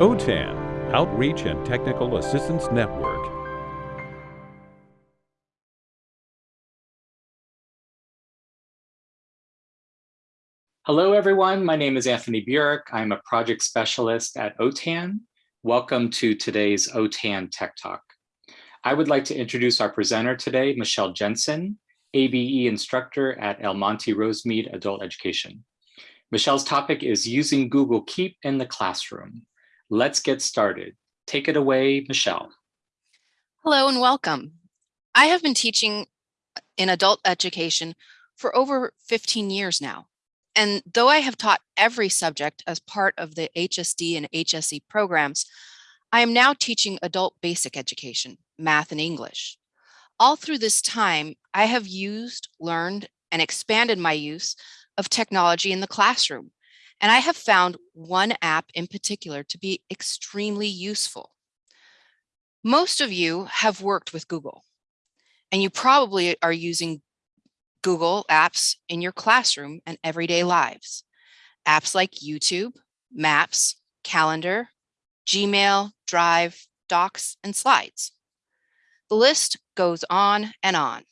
OTAN, Outreach and Technical Assistance Network. Hello, everyone. My name is Anthony Burik. I'm a project specialist at OTAN. Welcome to today's OTAN Tech Talk. I would like to introduce our presenter today, Michelle Jensen, ABE instructor at El Monte Rosemead Adult Education. Michelle's topic is using Google Keep in the classroom. Let's get started. Take it away, Michelle. Hello and welcome. I have been teaching in adult education for over 15 years now. And though I have taught every subject as part of the HSD and HSE programs, I am now teaching adult basic education, math and English. All through this time, I have used, learned, and expanded my use of technology in the classroom and I have found one app in particular to be extremely useful. Most of you have worked with Google and you probably are using Google apps in your classroom and everyday lives. Apps like YouTube, Maps, Calendar, Gmail, Drive, Docs, and Slides. The list goes on and on.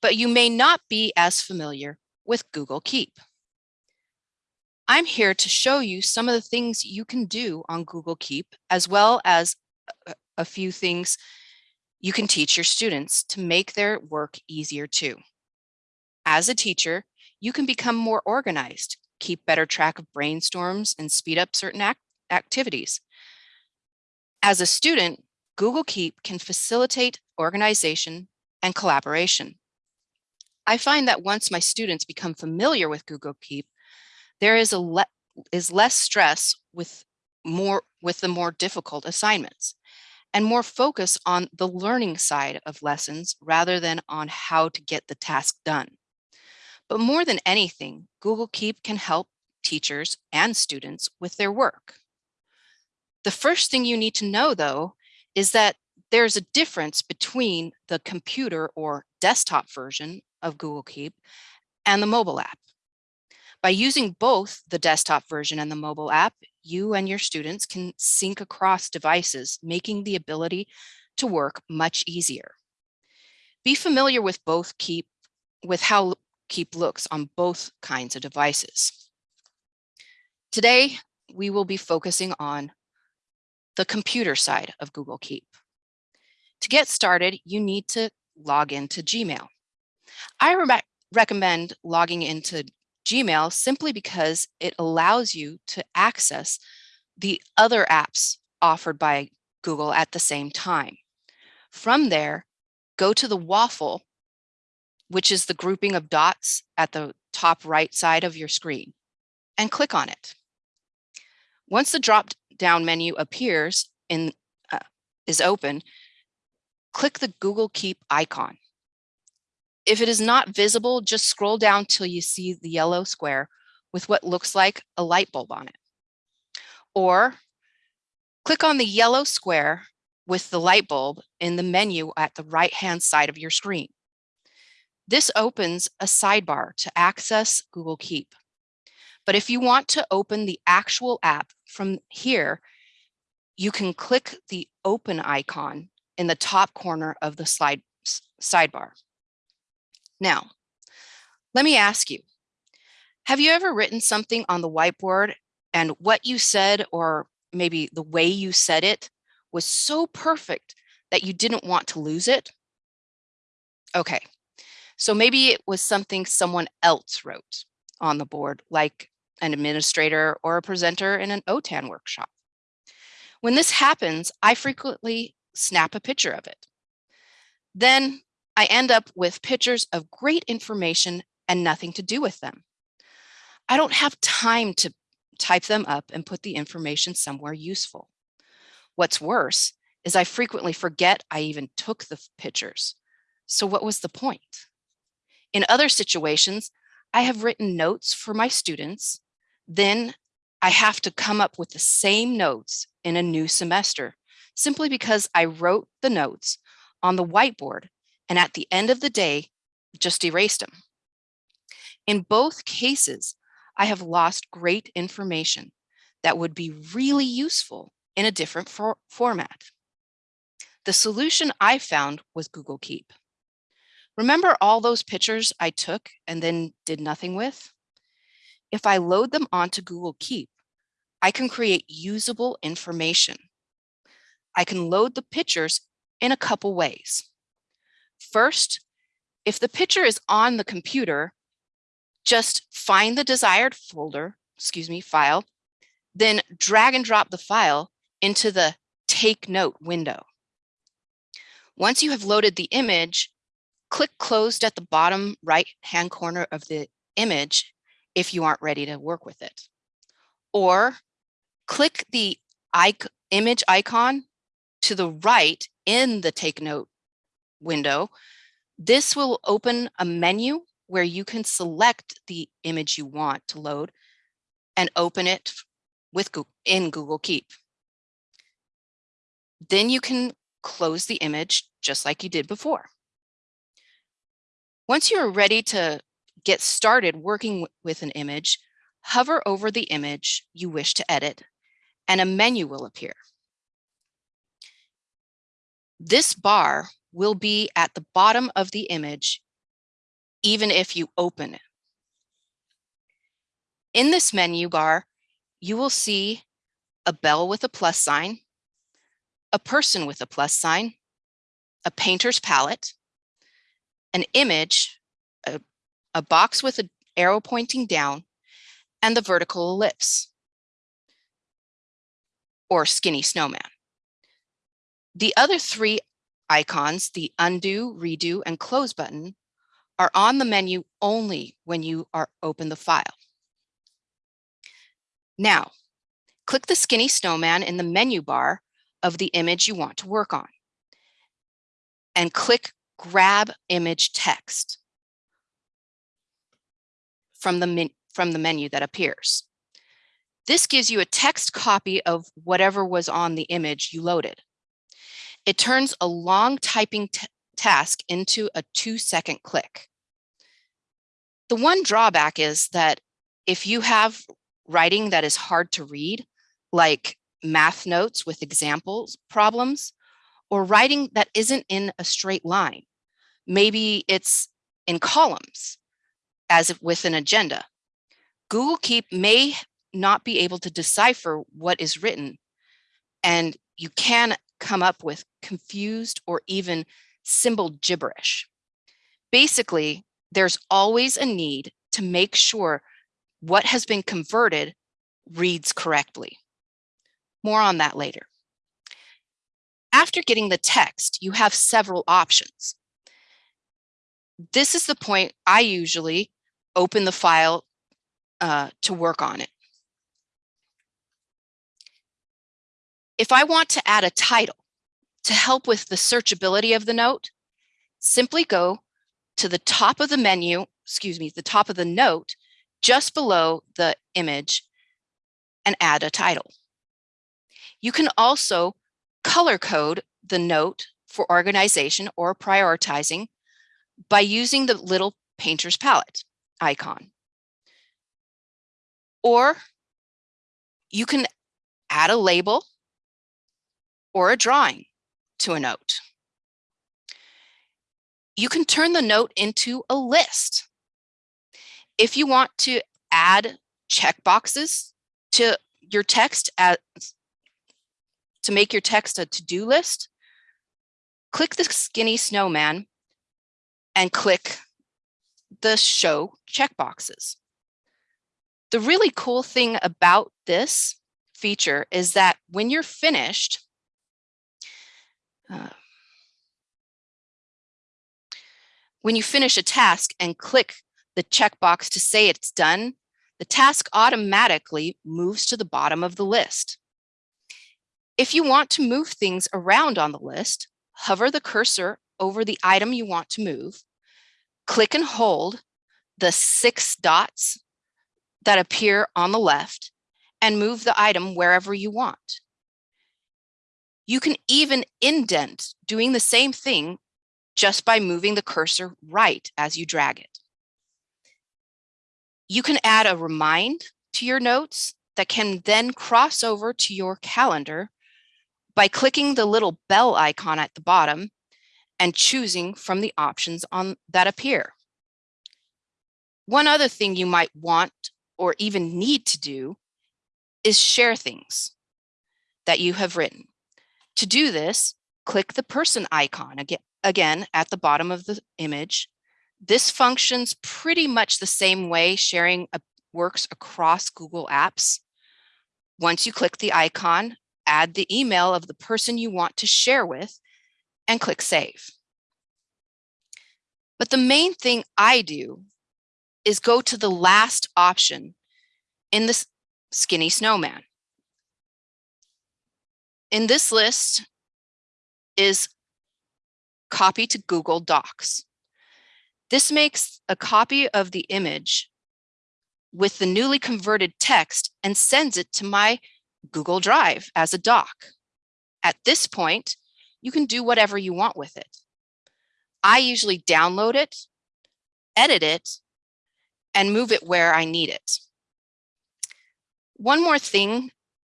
But you may not be as familiar with Google Keep. I'm here to show you some of the things you can do on Google Keep, as well as a few things you can teach your students to make their work easier too. As a teacher, you can become more organized, keep better track of brainstorms, and speed up certain act activities. As a student, Google Keep can facilitate organization and collaboration. I find that once my students become familiar with Google Keep, there is a le is less stress with more with the more difficult assignments and more focus on the learning side of lessons rather than on how to get the task done. But more than anything, Google Keep can help teachers and students with their work. The first thing you need to know though, is that there's a difference between the computer or desktop version of Google Keep and the mobile app. By using both the desktop version and the mobile app, you and your students can sync across devices, making the ability to work much easier. Be familiar with both Keep, with how Keep looks on both kinds of devices. Today, we will be focusing on the computer side of Google Keep. To get started, you need to log into Gmail. I re recommend logging into Gmail simply because it allows you to access the other apps offered by Google at the same time. From there, go to the waffle, which is the grouping of dots at the top right side of your screen, and click on it. Once the drop down menu appears and uh, is open, click the Google Keep icon. If it is not visible, just scroll down till you see the yellow square with what looks like a light bulb on it. Or click on the yellow square with the light bulb in the menu at the right hand side of your screen. This opens a sidebar to access Google Keep. But if you want to open the actual app from here, you can click the open icon in the top corner of the slide sidebar. Now, let me ask you, have you ever written something on the whiteboard and what you said or maybe the way you said it was so perfect that you didn't want to lose it? Okay, so maybe it was something someone else wrote on the board, like an administrator or a presenter in an OTAN workshop. When this happens, I frequently snap a picture of it. Then I end up with pictures of great information and nothing to do with them. I don't have time to type them up and put the information somewhere useful. What's worse is I frequently forget I even took the pictures. So what was the point? In other situations, I have written notes for my students. Then I have to come up with the same notes in a new semester, simply because I wrote the notes on the whiteboard and at the end of the day, just erased them. In both cases, I have lost great information that would be really useful in a different for format. The solution I found was Google Keep. Remember all those pictures I took and then did nothing with? If I load them onto Google Keep, I can create usable information. I can load the pictures in a couple ways. First, if the picture is on the computer, just find the desired folder, excuse me, file, then drag and drop the file into the Take Note window. Once you have loaded the image, click closed at the bottom right hand corner of the image if you aren't ready to work with it. Or click the image icon to the right in the Take Note window. This will open a menu where you can select the image you want to load and open it with Google, in Google Keep. Then you can close the image just like you did before. Once you're ready to get started working with an image, hover over the image you wish to edit and a menu will appear. This bar will be at the bottom of the image, even if you open it. In this menu bar, you will see a bell with a plus sign, a person with a plus sign, a painter's palette, an image, a, a box with an arrow pointing down, and the vertical ellipse or skinny snowman. The other three icons, the undo, redo, and close button, are on the menu only when you are open the file. Now, click the skinny snowman in the menu bar of the image you want to work on and click grab image text from the, from the menu that appears. This gives you a text copy of whatever was on the image you loaded. It turns a long typing task into a two second click. The one drawback is that if you have writing that is hard to read, like math notes with examples problems, or writing that isn't in a straight line, maybe it's in columns, as if with an agenda. Google Keep may not be able to decipher what is written, and you can come up with confused or even symbol gibberish. Basically, there's always a need to make sure what has been converted reads correctly. More on that later. After getting the text, you have several options. This is the point I usually open the file uh, to work on it. If I want to add a title to help with the searchability of the note, simply go to the top of the menu, excuse me, the top of the note, just below the image and add a title. You can also color code the note for organization or prioritizing by using the little painter's palette icon. Or you can add a label or a drawing to a note. You can turn the note into a list. If you want to add checkboxes to your text as, to make your text a to-do list, click the skinny snowman and click the show checkboxes. The really cool thing about this feature is that when you're finished, uh, when you finish a task and click the checkbox to say it's done, the task automatically moves to the bottom of the list. If you want to move things around on the list, hover the cursor over the item you want to move, click and hold the six dots that appear on the left and move the item wherever you want. You can even indent doing the same thing just by moving the cursor right as you drag it. You can add a remind to your notes that can then cross over to your calendar by clicking the little bell icon at the bottom and choosing from the options on that appear. One other thing you might want or even need to do is share things that you have written. To do this, click the person icon again, at the bottom of the image. This functions pretty much the same way sharing works across Google Apps. Once you click the icon, add the email of the person you want to share with and click save. But the main thing I do is go to the last option in the skinny snowman. In this list is copy to Google Docs. This makes a copy of the image with the newly converted text and sends it to my Google Drive as a doc. At this point, you can do whatever you want with it. I usually download it, edit it, and move it where I need it. One more thing,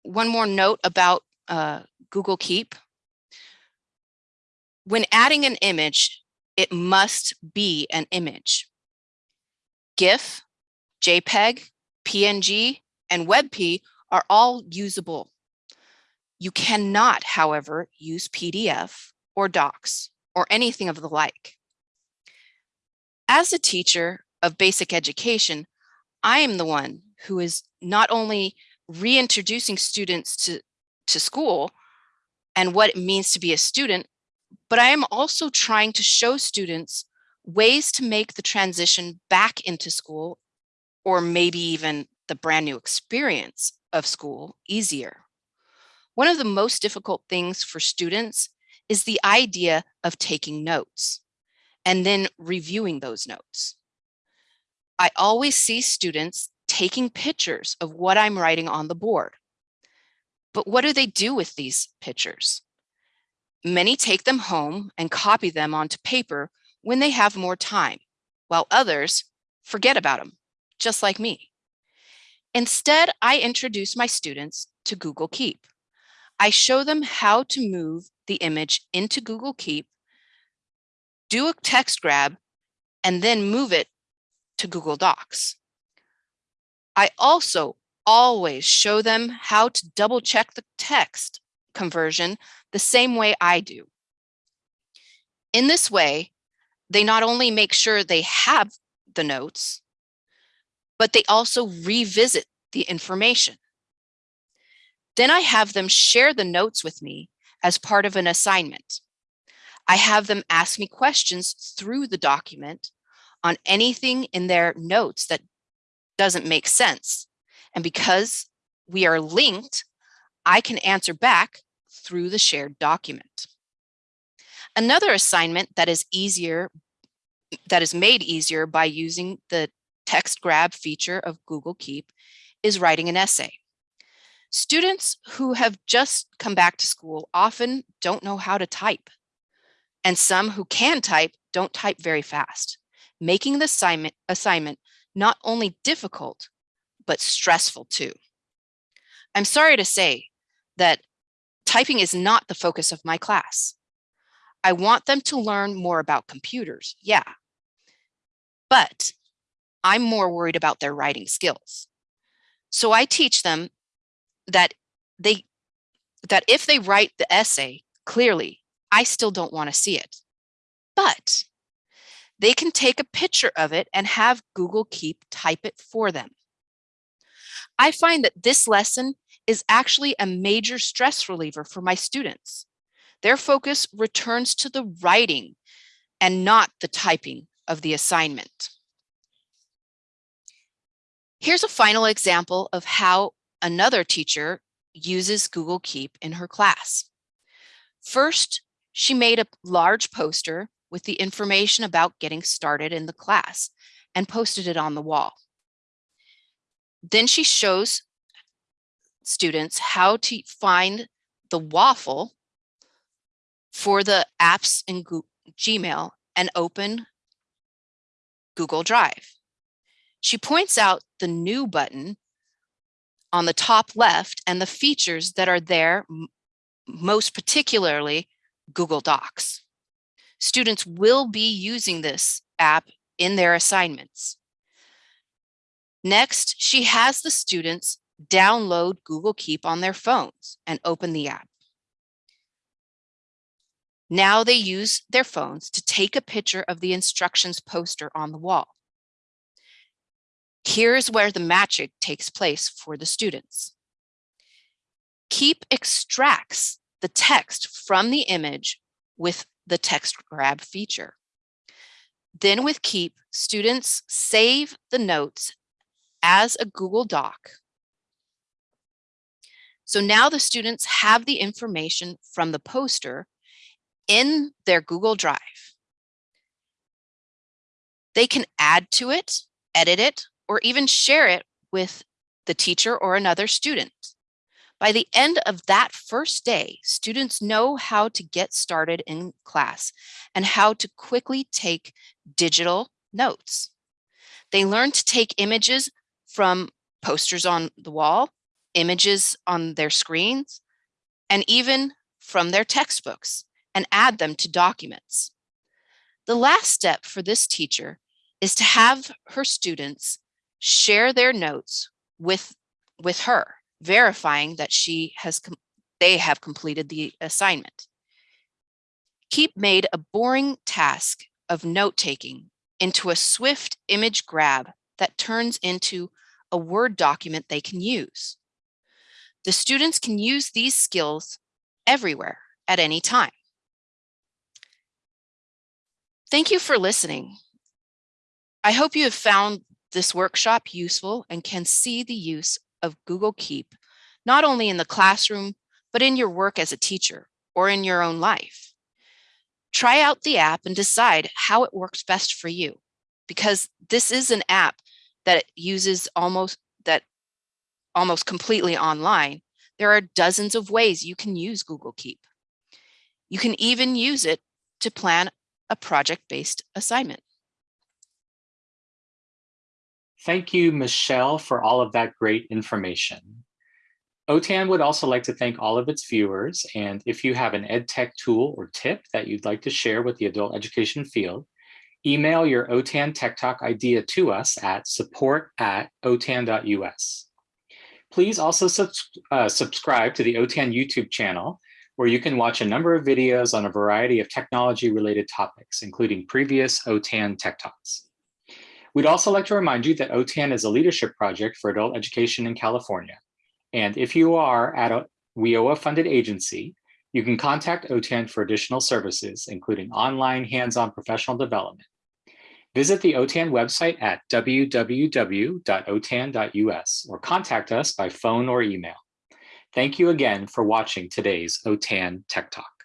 one more note about uh, Google Keep. When adding an image, it must be an image. GIF, JPEG, PNG, and WebP are all usable. You cannot, however, use PDF or docs or anything of the like. As a teacher of basic education, I am the one who is not only reintroducing students to, to school and what it means to be a student, but I am also trying to show students ways to make the transition back into school or maybe even the brand new experience of school easier. One of the most difficult things for students is the idea of taking notes and then reviewing those notes. I always see students taking pictures of what I'm writing on the board. But what do they do with these pictures? Many take them home and copy them onto paper when they have more time, while others forget about them, just like me. Instead, I introduce my students to Google Keep. I show them how to move the image into Google Keep, do a text grab, and then move it to Google Docs. I also always show them how to double check the text conversion the same way I do. In this way, they not only make sure they have the notes, but they also revisit the information. Then I have them share the notes with me as part of an assignment. I have them ask me questions through the document on anything in their notes that doesn't make sense. And because we are linked, I can answer back through the shared document. Another assignment that is easier, that is made easier by using the text grab feature of Google Keep is writing an essay. Students who have just come back to school often don't know how to type. And some who can type don't type very fast, making the assignment, assignment not only difficult, but stressful too. I'm sorry to say that typing is not the focus of my class. I want them to learn more about computers, yeah. But I'm more worried about their writing skills. So I teach them that they that if they write the essay clearly, I still don't want to see it. But they can take a picture of it and have Google Keep type it for them. I find that this lesson is actually a major stress reliever for my students. Their focus returns to the writing and not the typing of the assignment. Here's a final example of how another teacher uses Google Keep in her class. First, she made a large poster with the information about getting started in the class and posted it on the wall. Then she shows students how to find the waffle for the apps in Gmail and open Google Drive. She points out the new button on the top left and the features that are there, most particularly Google Docs. Students will be using this app in their assignments. Next, she has the students download Google Keep on their phones and open the app. Now they use their phones to take a picture of the instructions poster on the wall. Here's where the magic takes place for the students. Keep extracts the text from the image with the text grab feature. Then with Keep, students save the notes as a Google Doc. So now the students have the information from the poster in their Google Drive. They can add to it, edit it, or even share it with the teacher or another student. By the end of that first day, students know how to get started in class and how to quickly take digital notes. They learn to take images from posters on the wall, images on their screens, and even from their textbooks and add them to documents. The last step for this teacher is to have her students share their notes with, with her, verifying that she has they have completed the assignment. Keep made a boring task of note-taking into a swift image grab that turns into a Word document they can use. The students can use these skills everywhere at any time. Thank you for listening. I hope you have found this workshop useful and can see the use of Google Keep, not only in the classroom, but in your work as a teacher or in your own life. Try out the app and decide how it works best for you, because this is an app that uses almost that almost completely online. There are dozens of ways you can use Google Keep. You can even use it to plan a project-based assignment. Thank you, Michelle, for all of that great information. OTAN would also like to thank all of its viewers. And if you have an EdTech tool or tip that you'd like to share with the adult education field, email your OTAN Tech Talk idea to us at support at otan.us. Please also uh, subscribe to the OTAN YouTube channel, where you can watch a number of videos on a variety of technology related topics, including previous OTAN Tech Talks. We'd also like to remind you that OTAN is a leadership project for adult education in California. And if you are at a WIOA funded agency, you can contact OTAN for additional services, including online hands-on professional development. Visit the OTAN website at www.otan.us or contact us by phone or email. Thank you again for watching today's OTAN Tech Talk.